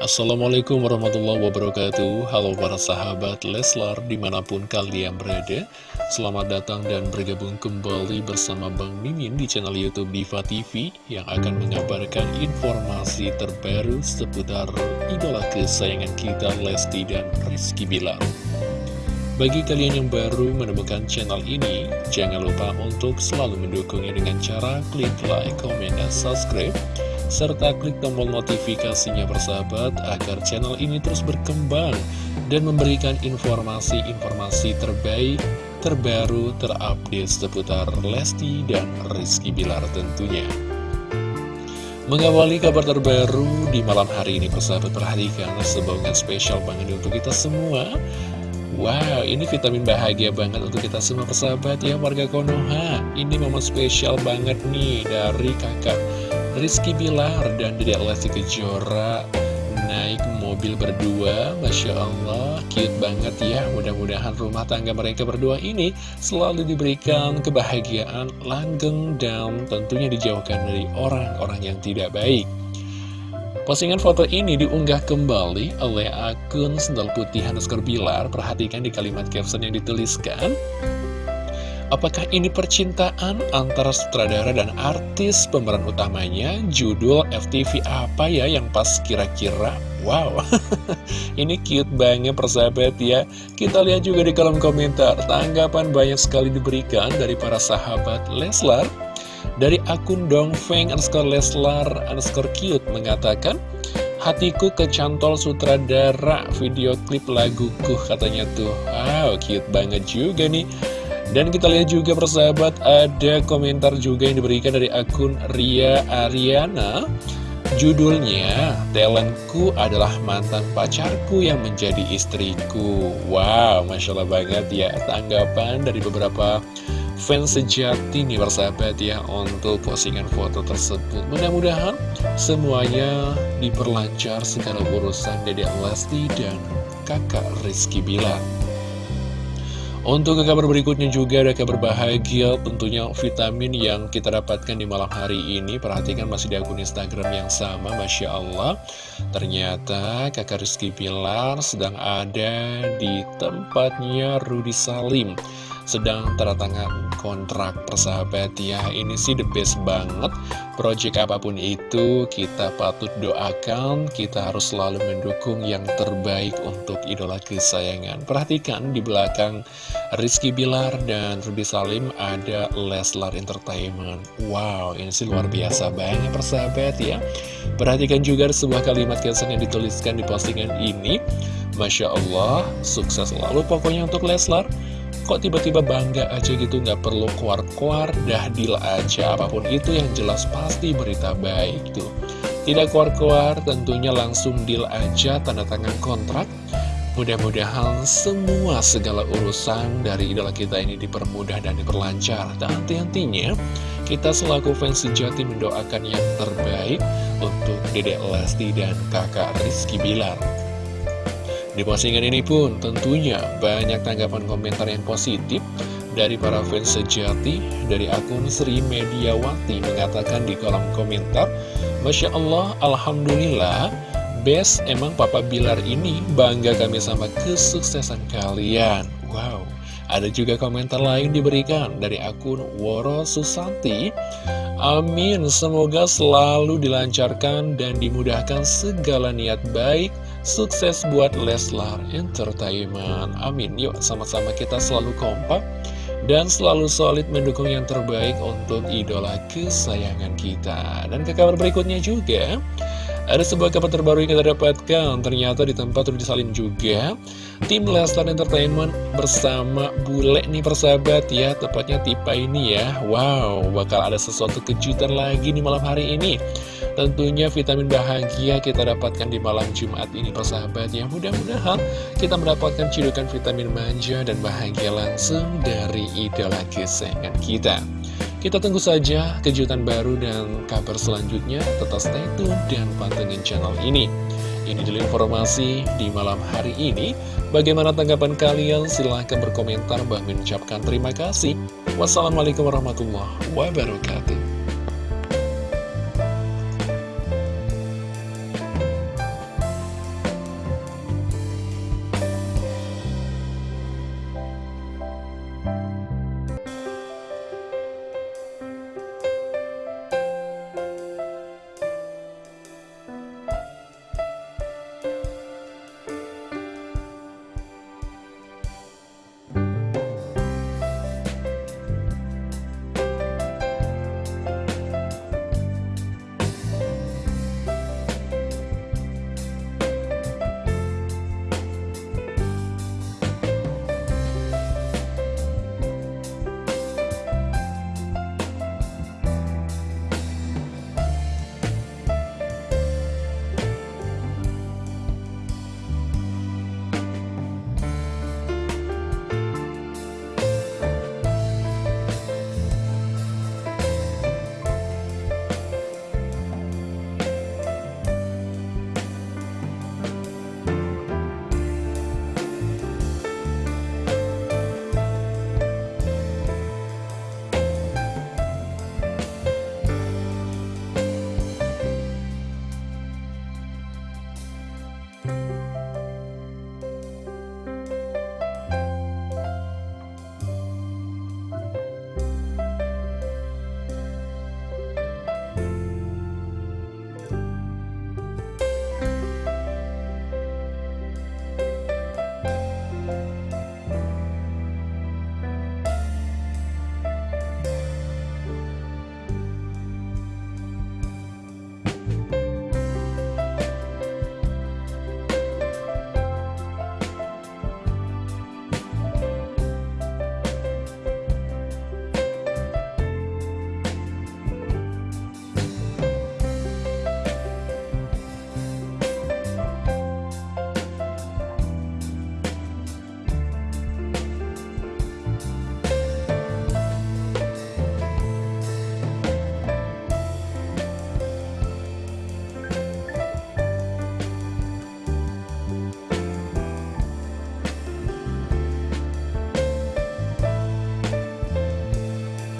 Assalamualaikum warahmatullahi wabarakatuh. Halo para sahabat Leslar di mana pun kalian berada Selamat datang dan bergabung kembali bersama Bang Mimin di channel Youtube Diva TV Yang akan mengabarkan informasi terbaru seputar idola kesayangan kita Lesti dan Rizky Bilar. Bagi kalian yang baru menemukan channel ini, jangan lupa untuk selalu mendukungnya dengan cara klik like, comment, dan subscribe serta klik tombol notifikasinya bersahabat agar channel ini terus berkembang dan memberikan informasi-informasi terbaik, terbaru, terupdate seputar Lesti dan Rizky Bilar tentunya. Mengawali kabar terbaru di malam hari ini persahabat perhatikan sebuah spesial banget untuk kita semua Wow, ini vitamin bahagia banget untuk kita semua persahabat ya warga Konoha Ini momen spesial banget nih dari kakak Rizky Bilar dan Dedek Lesti Kejora naik mobil berdua. Masya Allah, cute banget ya. Mudah-mudahan rumah tangga mereka berdua ini selalu diberikan kebahagiaan, langgeng, dan tentunya dijauhkan dari orang-orang yang tidak baik. Postingan foto ini diunggah kembali oleh akun Sendal Putih underscore Bilar. Perhatikan di kalimat caption yang dituliskan Apakah ini percintaan antara sutradara dan artis pemeran utamanya? Judul FTV apa ya yang pas kira-kira? Wow, ini cute banget persahabat ya. Kita lihat juga di kolom komentar, tanggapan banyak sekali diberikan dari para sahabat Leslar. Dari akun Dongfeng underscore Leslar underscore cute mengatakan, Hatiku kecantol sutradara video klip laguku katanya tuh. Wow, cute banget juga nih. Dan kita lihat juga persahabat ada komentar juga yang diberikan dari akun Ria Ariana. Judulnya, talentku adalah mantan pacarku yang menjadi istriku. Wow, Masya Allah banget ya tanggapan dari beberapa fans sejati nih persahabat ya Untuk postingan foto tersebut. Mudah-mudahan semuanya diperlancar segala urusan Dede Lesti dan kakak Rizky Bilar untuk ke kabar berikutnya juga ada kabar bahagia tentunya vitamin yang kita dapatkan di malam hari ini. Perhatikan masih di akun Instagram yang sama Masya Allah. Ternyata kakak Rizky Pilar sedang ada di tempatnya Rudi Salim sedang tanda tangan kontrak persahabat ya. Ini sih the best banget. Project apa pun itu kita patut doakan. Kita harus selalu mendukung yang terbaik untuk idola kesayangan. Perhatikan di belakang Rizky Bilar dan Ruby Salim ada Leslar Entertainment. Wow ini sih luar biasa banget persahabat ya. Perhatikan juga sebuah kalimat caption yang dituliskan di postingan ini. Masya Allah, sukses selalu pokoknya untuk Leslar Kok tiba-tiba bangga aja gitu nggak perlu keluar-keluar dah deal aja. Apa pun itu yang jelas pasti berita baik tuh. Tidak keluar-keluar tentunya langsung deal aja tanda tangan kontrak. Mudah-mudahan semua segala urusan dari idola kita ini dipermudah dan diperlancar. Dan hati-hatinya kita selaku fans sejati mendoakan yang terbaik untuk Dedek Lesti dan kakak Rizky Bilar di postingan ini pun tentunya banyak tanggapan komentar yang positif dari para fans sejati dari akun Sri Mediawati mengatakan di kolom komentar Masya Allah, Alhamdulillah Best emang Papa Bilar ini bangga kami sama kesuksesan kalian. Wow ada juga komentar lain diberikan dari akun Woro Susanti. Amin, semoga selalu dilancarkan dan dimudahkan segala niat baik Sukses buat Leslar Entertainment. Amin. Yuk sama-sama kita selalu kompak Dan selalu solid mendukung yang terbaik untuk idola kesayangan kita. Dan ke kabar berikutnya juga ada sebuah kabar terbaru yang kita dapatkan. Ternyata di tempat Rudy Salim juga Tim Lestar Entertainment bersama Bule nih persahabat ya. Tepatnya tipe ini ya. Wow, bakal ada sesuatu kejutan lagi di malam hari ini. Tentunya vitamin bahagia kita dapatkan di malam Jumat ini persahabat ya. Mudah-mudahan kita mendapatkan cidukan vitamin manja dan bahagia langsung dari idola kesayangan kita Kita tunggu saja kejutan baru dan kabar selanjutnya. Tetap stay tune dan pantengin channel ini. Ini dulu informasi di malam hari ini. Bagaimana tanggapan kalian? Silahkan berkomentar. Bang mengucapkan terima kasih. Wassalamualaikum warahmatullahi wabarakatuh